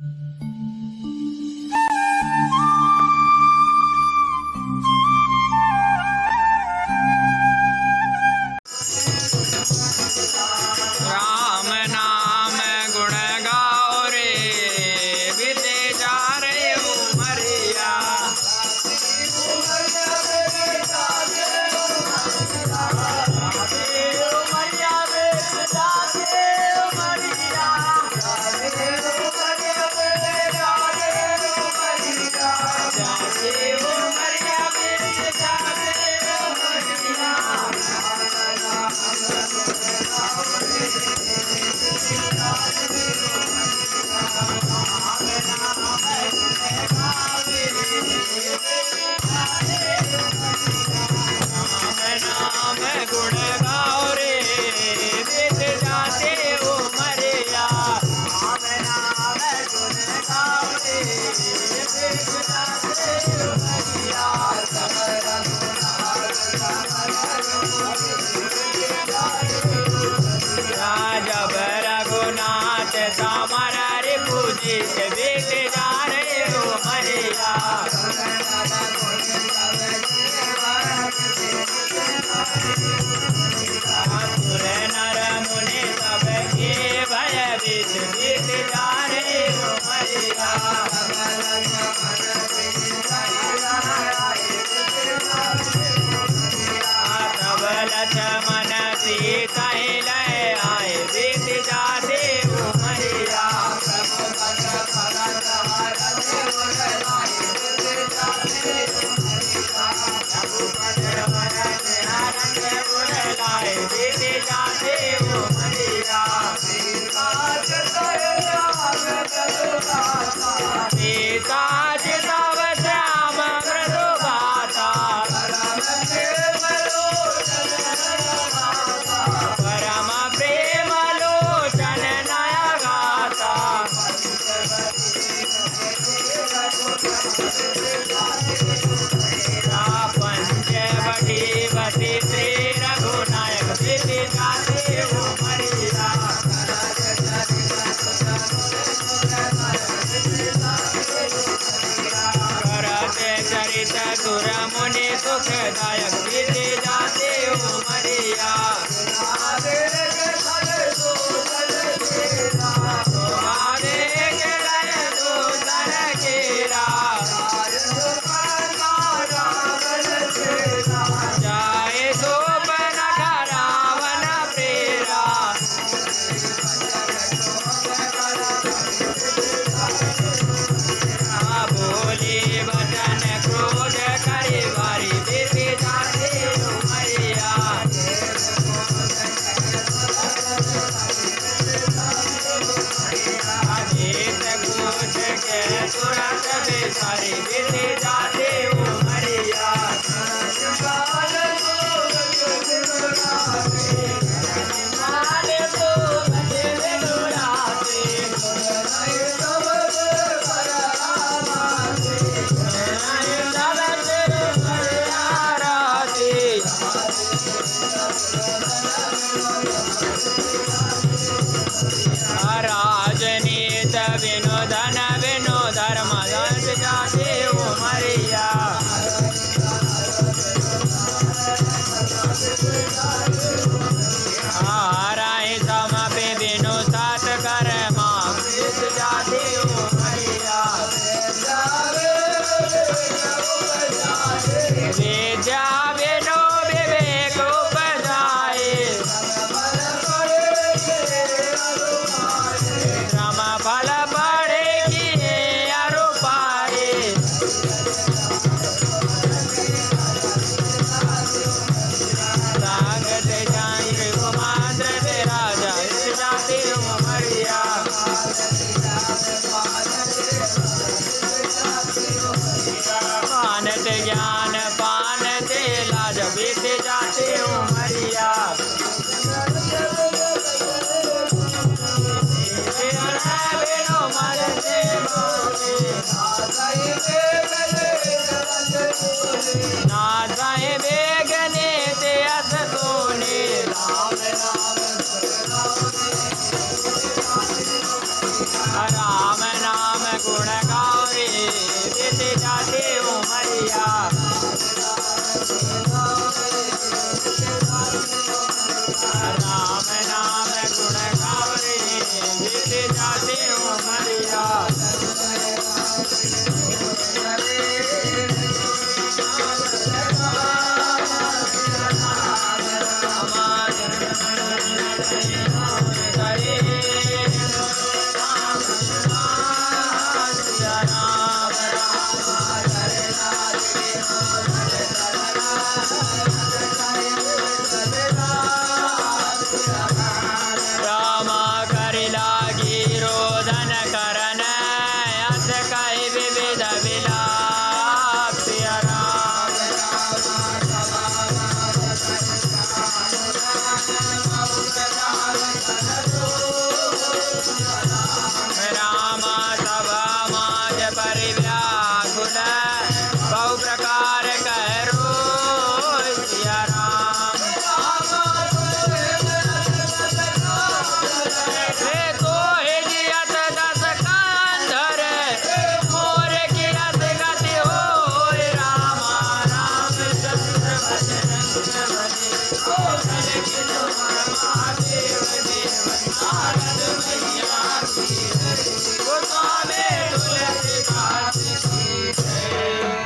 Música राजा भैरघुनाथ सामर रे पूजित बेले ಸಮನ ಸೀತಾ मथुरा मुनि सुखदायक सारे बेटे जा ज्ञान पान तेला जब बीत जाते उमरिया ना जाए बेगने ते अस सोने। राम राम राम नाम गुण गावे जाते हो Maria.